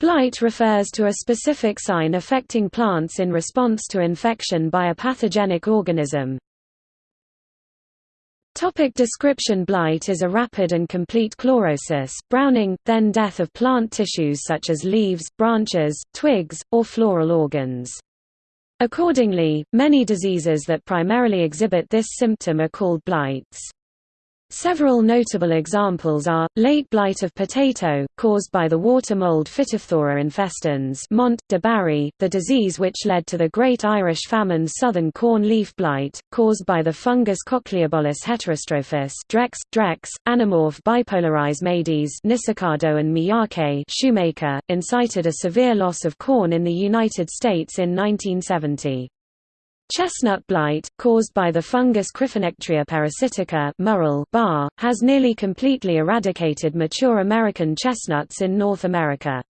Blight refers to a specific sign affecting plants in response to infection by a pathogenic organism. Topic description Blight is a rapid and complete chlorosis, browning, then death of plant tissues such as leaves, branches, twigs, or floral organs. Accordingly, many diseases that primarily exhibit this symptom are called blights. Several notable examples are, late blight of potato, caused by the water mold Phytophthora infestans Mont, de Bary, the disease which led to the Great Irish Famine's southern corn leaf blight, caused by the fungus Cochliobolus heterostrophus Drex, Drex, Anamorph bipolarizmades Nisikado and Miyake Shoemaker, incited a severe loss of corn in the United States in 1970. Chestnut blight, caused by the fungus Cryphonectria parasitica Murrill Barr, has nearly completely eradicated mature American chestnuts in North America.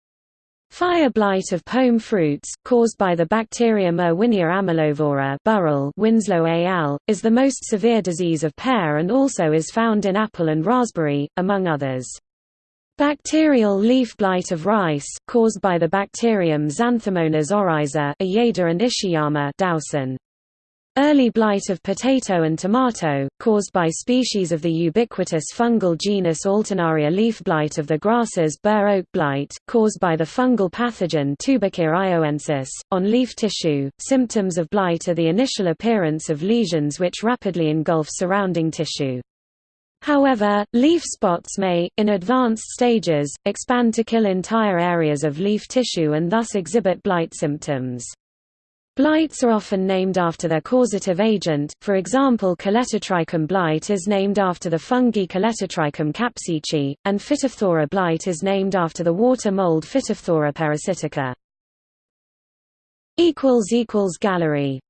Fire blight of pome fruits, caused by the bacterium Erwinia amylovora Burrill Winslow al., is the most severe disease of pear and also is found in apple and raspberry, among others. Bacterial leaf blight of rice, caused by the bacterium Xanthomonas oryzae and Ishiyama Dowson. Early blight of potato and tomato, caused by species of the ubiquitous fungal genus Alternaria leaf blight of the grasses bur oak blight, caused by the fungal pathogen Tubakia iowensis, on leaf tissue. Symptoms of blight are the initial appearance of lesions which rapidly engulf surrounding tissue. However, leaf spots may, in advanced stages, expand to kill entire areas of leaf tissue and thus exhibit blight symptoms. Blights are often named after their causative agent, for example Colletotrichum blight is named after the fungi Colletotrichum capsici, and Phytophthora blight is named after the water mold Phytophthora parasitica. Gallery